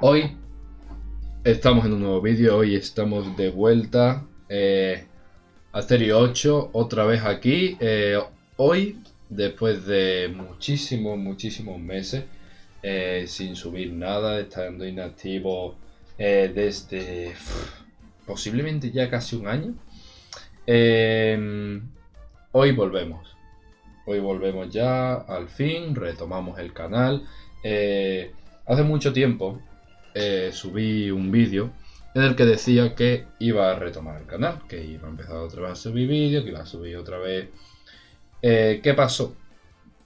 Hoy estamos en un nuevo vídeo, hoy estamos de vuelta eh, a Stereo 8, otra vez aquí. Eh, hoy, después de muchísimos, muchísimos meses eh, sin subir nada, estando inactivo eh, desde posiblemente ya casi un año, hoy volvemos. Hoy volvemos ya, al fin, retomamos el canal. hace mucho tiempo eh, subí un vídeo en el que decía que iba a retomar el canal, que iba a empezar otra vez a subir vídeos, que iba a subir otra vez... Eh, ¿Qué pasó?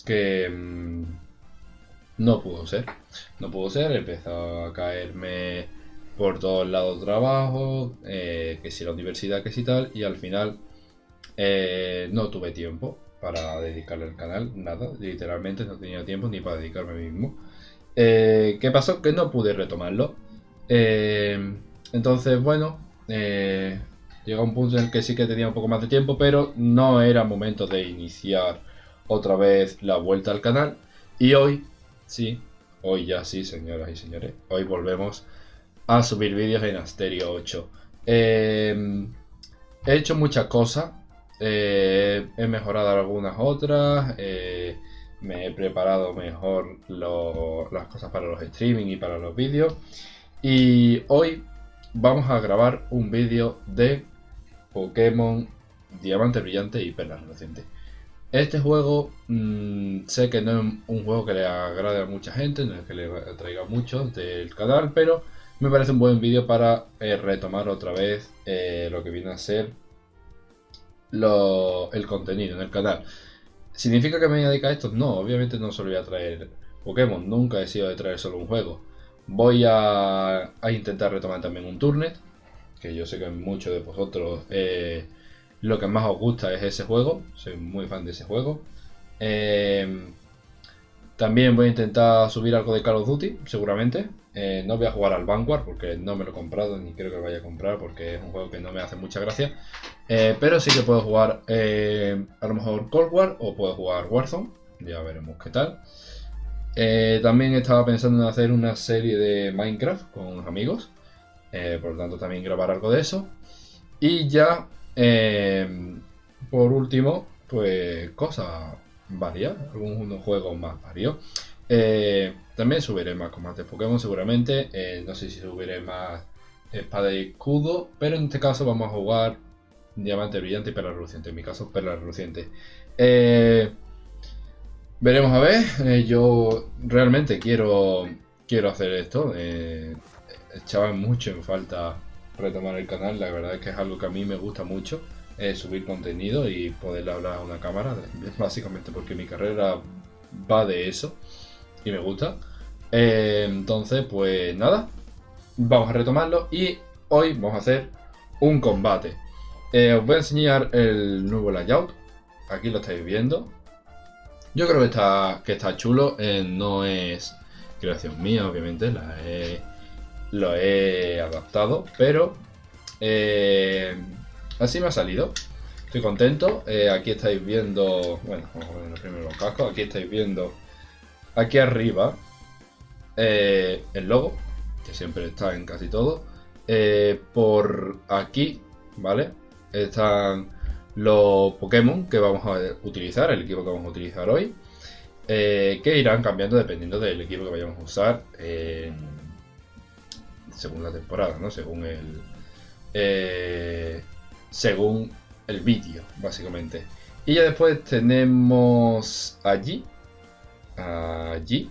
Que mm, no pudo ser, no pudo ser, empezó a caerme por todos lados trabajo, eh, que si la universidad, que si tal, y al final no tuve tiempo para dedicarle al canal, nada, literalmente no tenía tiempo ni para dedicarme a mí mismo. Eh, ¿Qué pasó? Que no pude retomarlo. Eh, entonces, bueno, eh, llegó un punto en el que sí que tenía un poco más de tiempo, pero no era momento de iniciar otra vez la vuelta al canal. Y hoy, sí, hoy ya sí, señoras y señores, hoy volvemos a subir vídeos en Asterio 8. he hecho muchas cosas, he mejorado algunas otras, me he preparado mejor las cosas para los streaming y para los vídeos. Y hoy vamos a grabar un vídeo de Pokémon Diamante Brillante y Perla Reluciente. Este juego mm, sé que no es un juego que le agrade a mucha gente, no es que le traiga mucho del canal, pero me parece un buen vídeo para eh, retomar otra vez eh, lo que viene a ser el contenido en el canal. ¿Significa que me voy a dedicar a esto? No, obviamente no solo voy a traer Pokémon, nunca he sido de traer solo un juego. Voy a, intentar retomar también un Turnet, que yo sé que muchos de vosotros eh, lo que más os gusta es ese juego, soy muy fan de ese juego. Eh, también voy a intentar subir algo de Call of Duty, seguramente. Eh, no voy a jugar al Vanguard porque no me lo he comprado ni creo que lo vaya a comprar porque es un juego que no me hace mucha gracia. Eh, pero sí que puedo jugar eh, a lo mejor Cold War o puedo jugar Warzone. Ya veremos qué tal. también estaba pensando en hacer una serie de Minecraft con amigos. por lo tanto también grabar algo de eso. Y ya, por último, pues cosas varias. Algunos juegos más varios. Eh, también subiré más combates Pokémon seguramente. Eh, no sé si subiré más espada y escudo. Pero en este caso vamos a jugar diamante brillante y perla reluciente. En mi caso, perla reluciente. Eh, veremos a ver. yo realmente quiero, quiero hacer esto. echaba mucho en falta retomar el canal. La verdad es que es algo que a mí me gusta mucho. Subir contenido y poder hablar a una cámara. Básicamente porque mi carrera va de eso y me gusta. Eh, entonces, pues nada, vamos a retomarlo y hoy vamos a hacer un combate. Eh, os voy a enseñar el nuevo layout, aquí lo estáis viendo. Yo creo que está, que está chulo, eh, no es creación mía, obviamente, la lo he adaptado, pero así me ha salido. Estoy contento, aquí estáis viendo, bueno, vamos a poner primero los cascos, aquí estáis viendo aquí arriba eh, el logo, que siempre está en casi todo. Eh, por aquí, ¿vale? Están los Pokémon que vamos a utilizar, el equipo que vamos a utilizar hoy. Eh, que irán cambiando dependiendo del equipo que vayamos a usar según la temporada, ¿no? Según el según el vídeo, básicamente. Y ya después tenemos allí allí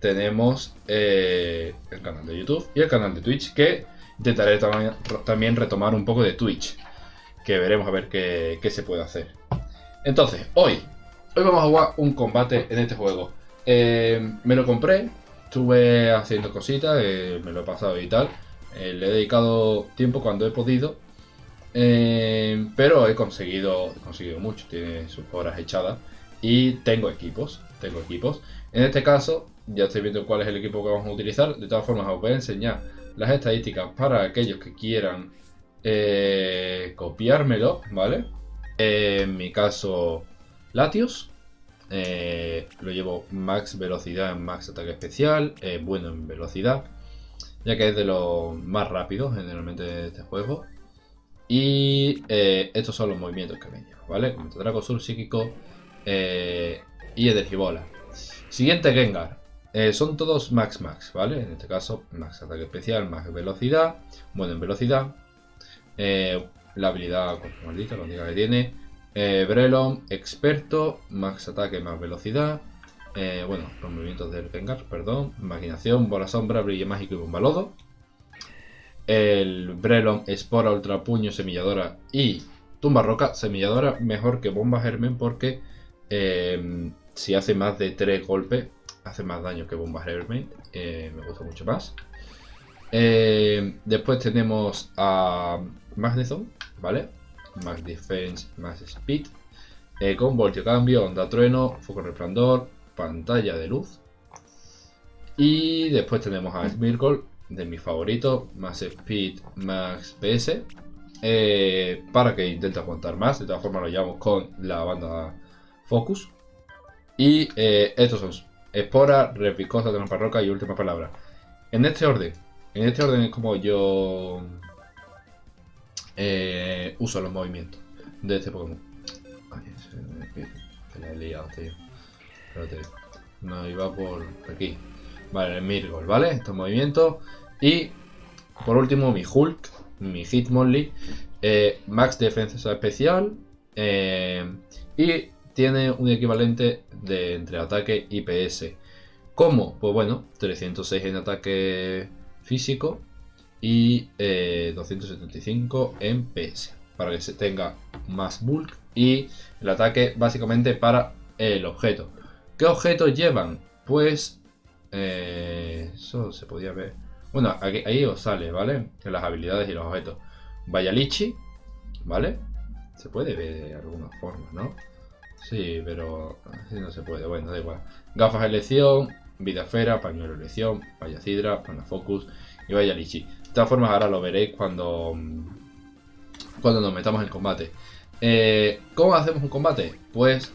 tenemos eh, el canal de YouTube y el canal de Twitch, que intentaré también retomar un poco de Twitch, que veremos a ver qué, se puede hacer. Entonces, hoy, hoy vamos a jugar un combate en este juego. Eh, me lo compré, estuve haciendo cositas, eh, me lo he pasado y tal. le he dedicado tiempo cuando he podido. Pero he conseguido, conseguido mucho, tiene sus horas echadas. Y tengo equipos tengo equipos. En este caso, ya estoy viendo cuál es el equipo que vamos a utilizar. De todas formas, os voy a enseñar las estadísticas para aquellos que quieran eh, copiármelo, ¿vale? en mi caso, Latios. Eh, lo llevo max velocidad, max ataque especial, eh, bueno en velocidad. ya que es de los más rápidos generalmente de este juego. Y eh, estos son los movimientos que me llevo, ¿vale? Como Draco Sur, Psíquico eh, y Energibola. Siguiente Gengar. Eh, son todos Max Max, ¿vale? En este caso, Max Ataque Especial, Max Velocidad. Bueno, en velocidad. la habilidad su maldita, la única que tiene. Brelon, Experto, Max Ataque, más Velocidad. bueno, los movimientos del Gengar, perdón. Imaginación, Bola Sombra, Brillo Mágico y Bomba Lodo el Brelon, Espora, Ultra Puño, Semilladora y Tumba Roca. Semilladora mejor que Bomba Germen porque em, si hace más de 3 golpes, hace más daño que Bomba Germen. Eh, me gusta mucho más. Em, después tenemos a Magnezone, ¿vale? Max Defense, Max Speed. Eh, con Voltio Cambio, Onda Trueno, Foco Resplandor, Pantalla de Luz. Y después tenemos a Smirgol, de mis favoritos, más speed, más PS, eh, para que intente aguantar más. De todas formas lo llevamos con la banda Focus. Y eh, estos son Espora, Repicosa, Trampa Roca y Última Palabra. En este orden, en este orden es como yo eh, uso los movimientos de este Pokémon. La he liado, tío. Espérate. No, iba por aquí. Vale, Mirgol, ¿vale? Estos movimientos. Y por último, mi Hulk, mi Hitmonlee, eh, Max Defensa Especial. Eh, y tiene un equivalente de entre ataque y PS. ¿Cómo? Pues bueno, 306 en ataque físico y 275 eh, en PS. Para que se tenga más bulk y el ataque básicamente para el objeto. ¿Qué objetos llevan? Pues eso se podía ver. Bueno, ahí os sale, ¿vale? las habilidades y los objetos. Lichi, ¿vale? Se puede ver de alguna forma, ¿no? Sí, pero así no se puede. Bueno, da igual. Gafas elección, vida esfera, pañuelo elección, vaya cidra, focus y vaya lichi. De todas formas, ahora lo veréis cuando, cuando nos metamos en combate. Eh, ¿Cómo hacemos un combate? Pues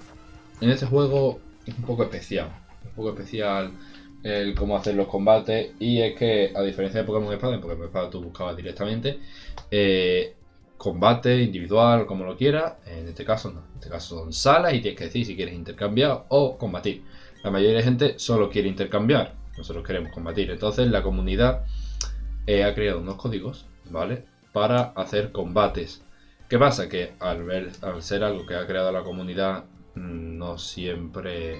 en este juego es un poco especial. Un poco especial el cómo hacer los combates. Y es que, a diferencia de Pokémon Espada, en Pokémon Espada tú buscabas directamente eh, combate individual, como lo quieras. En este caso no. En este caso son salas y tienes que decir si quieres intercambiar o combatir. La mayoría de gente solo quiere intercambiar. Nosotros queremos combatir. Entonces la comunidad eh, ha creado unos códigos, ¿vale? Para hacer combates. ¿Qué pasa? Que al, ver, al ser algo que ha creado la comunidad, mm, no siempre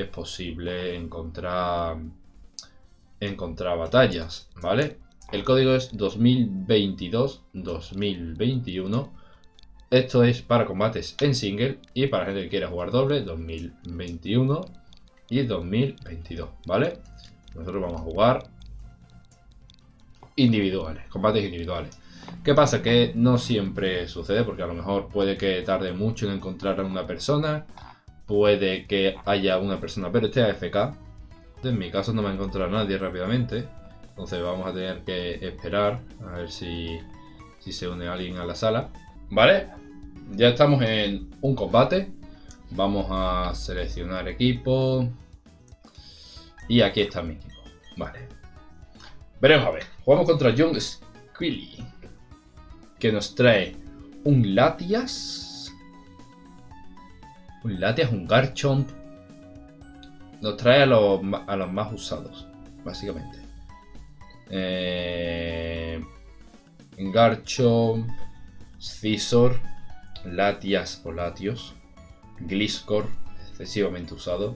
es posible encontrar, encontrar batallas, ¿vale? El código es 2022-2021. Esto es para combates en single y para gente que quiera jugar doble 2021 y 2022, ¿vale? Nosotros vamos a jugar individuales, combates individuales. ¿Qué pasa? Que no siempre sucede porque a lo mejor puede que tarde mucho en encontrar a una persona puede que haya una persona, pero este AFK. En mi caso no me ha encontrado nadie rápidamente. Entonces vamos a tener que esperar a ver si, se une alguien a la sala. Vale, ya estamos en un combate. Vamos a seleccionar equipo. Y aquí está mi equipo. Vale. Veremos a ver. Jugamos contra Young Squilly. Que nos trae un Latias Latias, un Garchomp. Nos trae a los, más usados, básicamente. Eh, Garchomp, Scizor, Latias o Latios, Gliscor, excesivamente usado.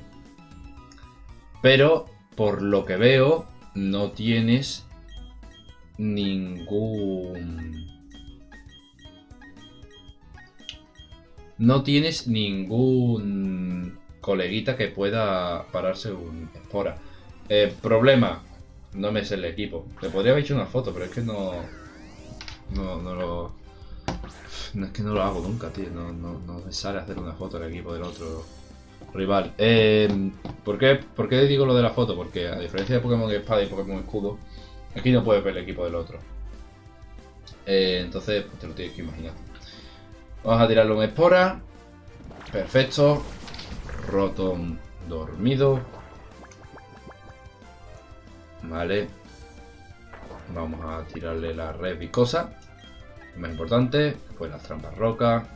Pero, por lo que veo, no tienes ningún no tienes ningún coleguita que pueda pararse un espora. Eh, problema, no me sé el equipo. Le podría haber hecho una foto, pero es que no. No, no lo. No, es que no lo hago nunca, tío. No, no, no me sale hacer una foto del equipo del otro rival. Eh, ¿por, qué, ¿Por qué digo lo de la foto? Porque a diferencia de Pokémon Espada y Pokémon Escudo, aquí no puedes ver el equipo del otro. Eh, entonces, pues te lo tienes que imaginar. Vamos a tirarle un espora. Perfecto. Rotom dormido. Vale. Vamos a tirarle la red vicosa. Más importante, pues las trampas roca.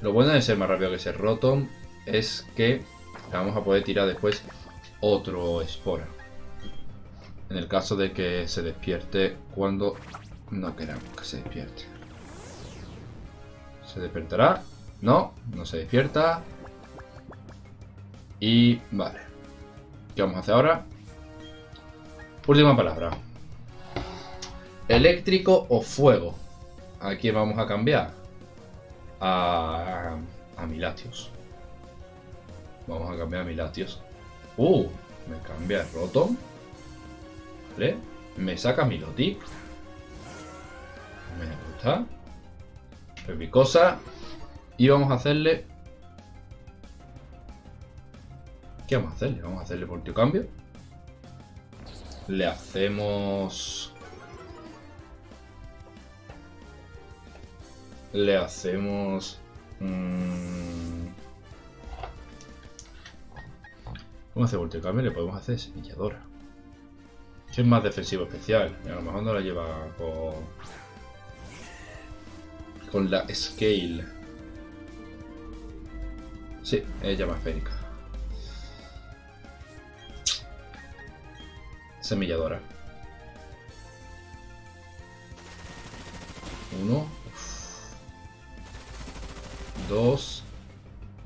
Lo bueno de ser más rápido que ser Rotom es que vamos a poder tirar después otro Espora. En el caso de que se despierte cuando no queramos que se despierte. ¿Se despertará? No, no se despierta. Y vale. ¿Qué vamos a hacer ahora? Última palabra. Eléctrico o fuego. ¿A quién vamos a cambiar? A, a Milatios. Vamos a cambiar a Milatios. Uh, me cambia el Rotom. Vale. Me saca Milotic. Me gusta. Repicosa. Y vamos a hacerle... ¿Qué vamos a hacerle? Vamos a hacerle cambio. Le hacemos... Le hacemos... Mmm... Vamos a hacer cambio le podemos hacer semilladora. es más defensivo especial. A lo mejor no la lleva con... Con la scale. Sí, es llama esférica. Semilladora. Uno. Dos.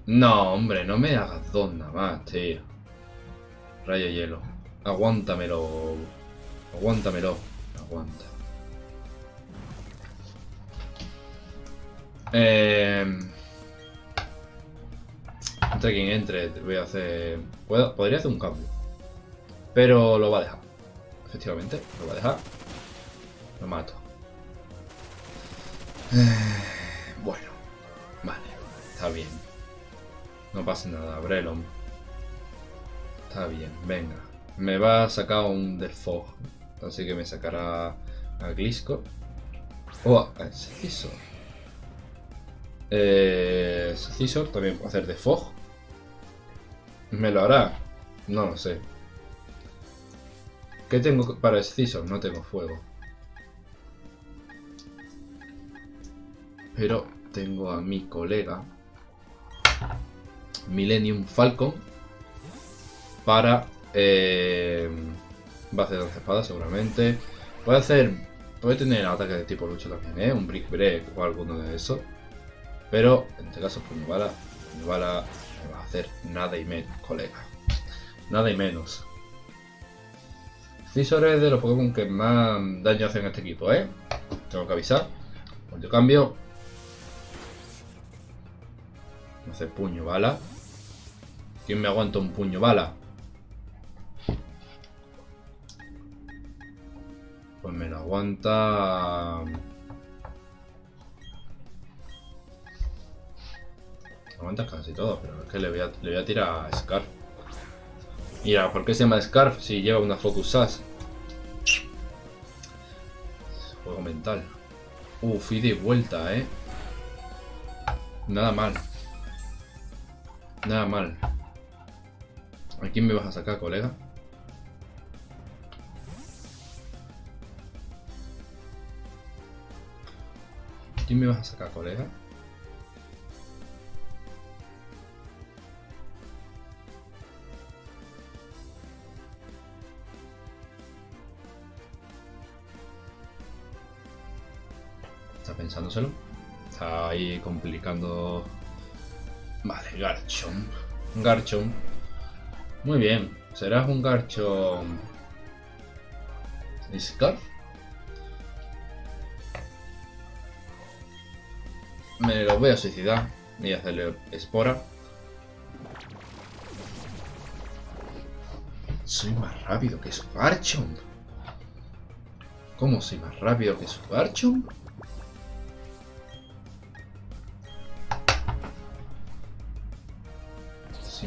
No, hombre, no me hagas dos nada más, tío. Rayo hielo. Aguántamelo. Aguántamelo. Aguanta. Eh... Entre quien entre, voy a hacer... Podría hacer un cambio. Pero lo va a dejar. Efectivamente, lo va a dejar. Lo mato. Bueno. Vale. Está bien. No pasa nada. Brelon. Está bien. Venga. Me va a sacar un Defog. Así que me sacará a Glisco. Oh, a Scizor. Eh, Scizor también puede hacer Defog. ¿Me lo hará? No lo sé. ¿Qué tengo para Scizor? No tengo fuego. Pero tengo a mi colega Millennium Falcon para eh, base de espadas seguramente. Puede hacer, puede tener ataque de tipo lucha también, ¿eh? un Brick Break o alguno de esos. Pero en este caso, pues me va a hacer nada y menos, colega. Nada y menos. Scizor es de los Pokémon que más daño hacen a este equipo, ¿eh? Tengo que avisar. Cuando cambio. Hace puño bala. ¿Quién me aguanta un puño bala? Pues me lo aguanta... Aguantas casi todo, pero es que le voy a, le voy a tirar a Scarf. Mira, ¿por qué se llama Scarf si lleva una Focus Sash? Juego mental. Uf, y de vuelta, ¿eh? Nada mal. Nada mal. ¿A quién me vas a sacar, colega? ¿A quién me vas a sacar, colega? Pensándoselo. Está ahí complicando... Vale, Garchomp. Garchomp. Muy bien. ¿Serás un Garchomp... Scarf? Me lo voy a suicidar. A hacerle espora. Soy más rápido que su Garchomp. ¿Cómo soy más rápido que su Garchomp?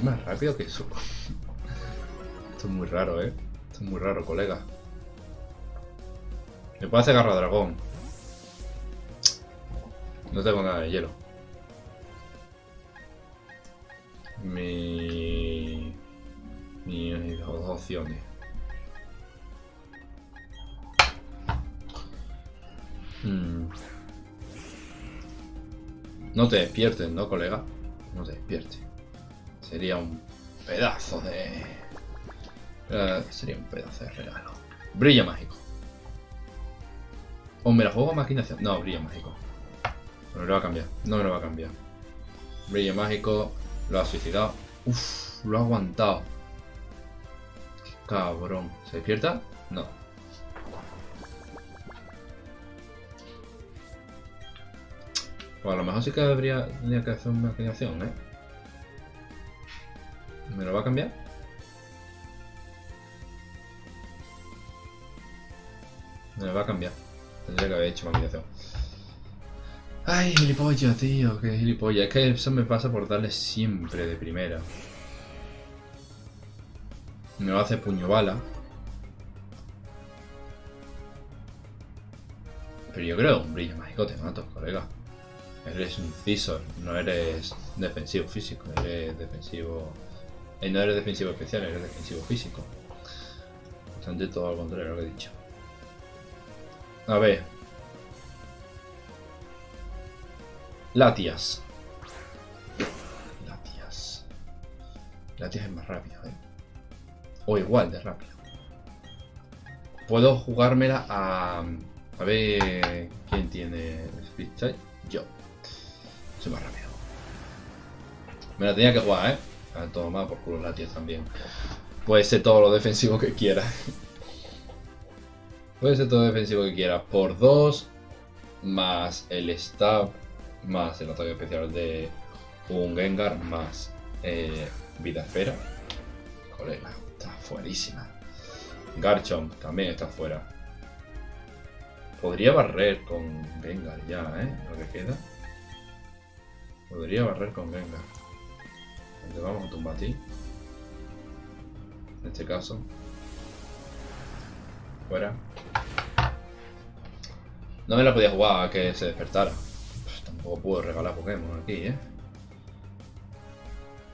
Más rápido que eso. Esto es muy raro, ¿eh? Esto es muy raro, colega. Me puedo hacer garra dragón. No tengo nada de hielo. Mi... Mis dos opciones. Hmm. No te despiertes, ¿no, colega? No te despiertes. Sería un pedazo de... Eh, sería un pedazo de regalo. Brilla mágico. O me la juego a maquinación. No, brilla mágico. No me lo va a cambiar. No me lo va a cambiar. Brillo mágico. Lo ha suicidado. Uf, lo ha aguantado. Qué cabrón. ¿Se despierta? No. Pues a lo mejor sí que habría tendría que hacer una maquinación, ¿eh? ¿Me lo va a cambiar? Me lo va a cambiar. Tendría que haber hecho maquinación. Ay, gilipollas, tío, qué gilipollas. Es que eso me pasa por darle siempre de primera. Me lo hace puño bala. Pero yo creo que un brillo mágico te mato, colega. Eres un Cisor, no eres defensivo físico, eres defensivo... Eh, no eres defensivo especial, eres defensivo físico. Bastante todo al contrario lo que he dicho. A ver. Latias. Latias. Latias es más rápido, ¿eh? O igual de rápido. Puedo jugármela a... A ver... ¿Quién tiene Speed Yo. Soy más rápido. Me la tenía que jugar, ¿eh? A tomar por culo Latias también. Puede ser todo lo defensivo que quiera. Puede ser todo defensivo que quiera. Por 2 más el stab más el ataque especial de un Gengar más eh, vida esfera. Colega, está fuerísima. Garchomp también está fuera. Podría barrer con Gengar ya, ¿eh? Lo que queda. Podría barrer con Gengar. Le vamos a tumbar a ti. En este caso. Fuera. No me la podía jugar a que se despertara. Pues tampoco puedo regalar Pokémon aquí, ¿eh?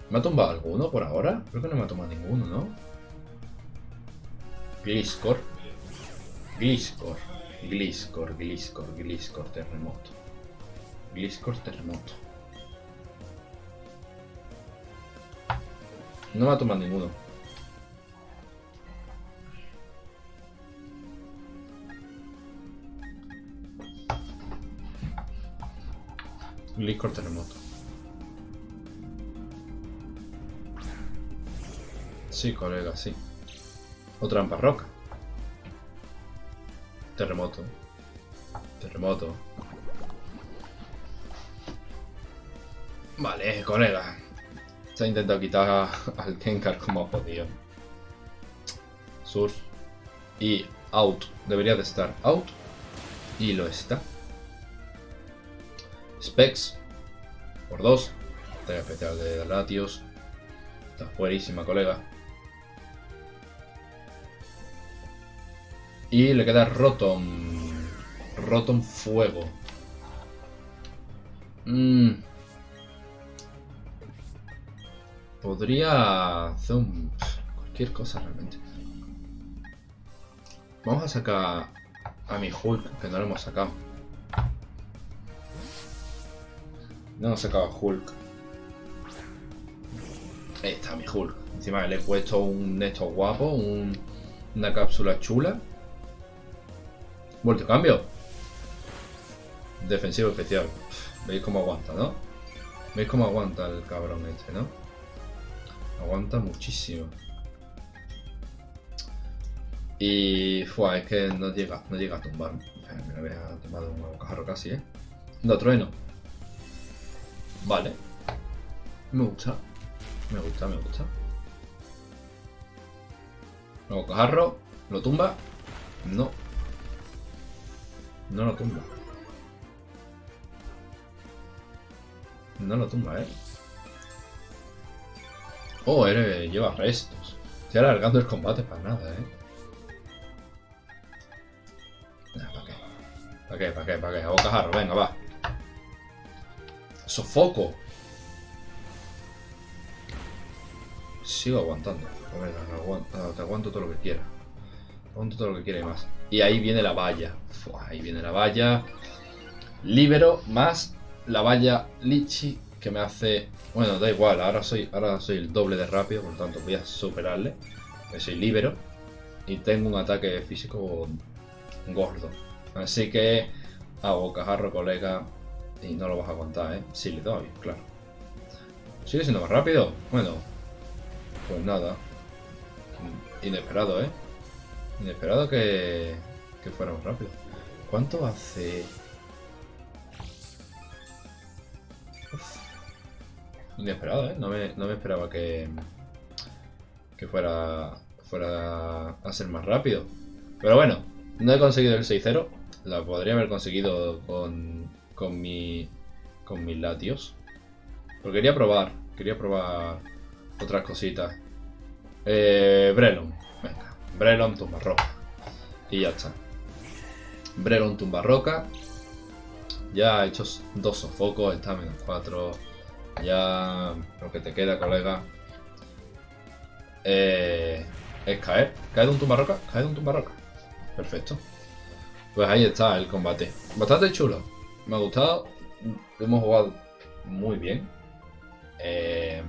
¿Me ha tumbado alguno por ahora? Creo que no me ha tumbado ninguno, ¿no? Gliscor. Gliscor. Gliscor, Gliscor, Gliscor, terremoto. Gliscor, terremoto. No me ha tomado ninguno. Gliscor terremoto. Sí, colega, sí. O trampa roca. Terremoto. Terremoto. Vale, colega. Se ha intentado quitar al Kenkar como ha podido. Surf. Y out. Debería de estar out. Y lo está. Specs. Por dos. Ataque especial de Latios. Está fuerísima, colega. Y le queda Rotom. Rotom Fuego. Mm. Podría hacer un... cualquier cosa realmente. Vamos a sacar a mi Hulk, que no lo hemos sacado. No hemos sacado a Hulk. Ahí está mi Hulk. Encima le he puesto un esto guapo, un, una cápsula chula. Vuelto cambio. Defensivo especial. ¿Veis cómo aguanta, no? ¿Veis cómo aguanta el cabrón este, no? Aguanta muchísimo. Y... Fua, es que no llega, no llega a tumbar. Me lo había tomado un bocajarro casi, ¿eh? No, trueno. Vale. Me gusta. Me gusta, me gusta. Luego cajarro. Lo tumba. No. No lo tumba. No lo tumba, eh. Oh, eres, lleva restos. Estoy alargando el combate para nada, eh. ¿Para qué? ¿Para qué? ¿Para qué? ¿Para qué? Venga, va. ¡Sofoco! Sigo aguantando. Ver, te aguanto todo lo que quiera. Ponte todo lo que quiere más. Y ahí viene la valla. ahí viene la valla. Libero más la valla Lichi que me hace... Bueno, da igual, ahora soy, ahora soy el doble de rápido, por lo tanto voy a superarle. soy libero. Y tengo un ataque físico gordo. Así que a bocajarro, colega. Y no lo vas a aguantar, ¿eh? Sí, le doy, claro. ¿Sigue siendo más rápido? Bueno, pues nada. Inesperado, ¿eh? Inesperado que, que fuera más rápido. ¿Cuánto hace...? Inesperado, ¿eh? No me, no me esperaba que, que fuera, fuera a ser más rápido. Pero bueno, no he conseguido el 6-0. La podría haber conseguido con, con, mi, con mis latios. Pero quería probar. Quería probar otras cositas. Eh, Brelon. Venga. Brelon tumba roca. Y ya está. Brelon tumba roca. Ya he hecho dos sofocos. Está menos 4. Ya lo que te queda, colega. Eh, es caer. Cae de un tumba roca. Cae de un tumba roca. Perfecto. Pues ahí está el combate. Bastante chulo. Me ha gustado. Hemos jugado muy bien. Eh,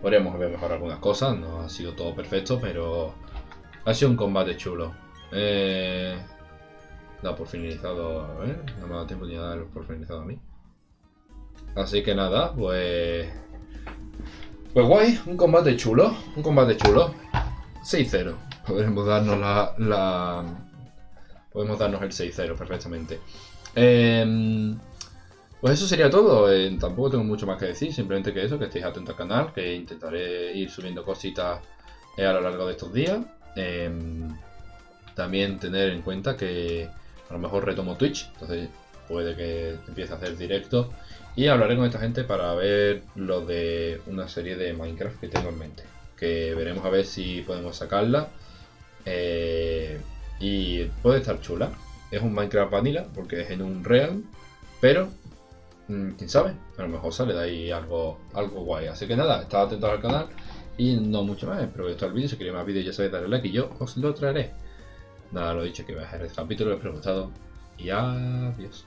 podríamos haber mejorado algunas cosas. No ha sido todo perfecto, pero ha sido un combate chulo. Eh, da por finalizado. A ver, no me ha dado tiempo ni a dar por finalizado a mí. Así que nada, pues... Pues guay, un combate chulo. Un combate chulo. 6-0 podemos darnos la, podemos darnos el 6-0 perfectamente. Em, pues eso sería todo. Eh, tampoco tengo mucho más que decir. Simplemente que eso, que estéis atentos al canal, que intentaré ir subiendo cositas eh, a lo largo de estos días. Em, también tener en cuenta que a lo mejor retomo Twitch, entonces puede que empiece a hacer directo y hablaré con esta gente para ver lo de una serie de Minecraft que tengo en mente. Que veremos a ver si podemos sacarla eh, y puede estar chula. Es un Minecraft Vanilla porque es en un Real, pero mm, quién sabe, a lo mejor sale de ahí algo, algo guay. Así que nada, estad atentos al canal y no mucho más. Espero que os el vídeo. Si queréis más vídeos, ya sabéis, darle like y yo os lo traeré. Nada, lo dicho, que voy a dejar el capítulo, espero que os y adiós.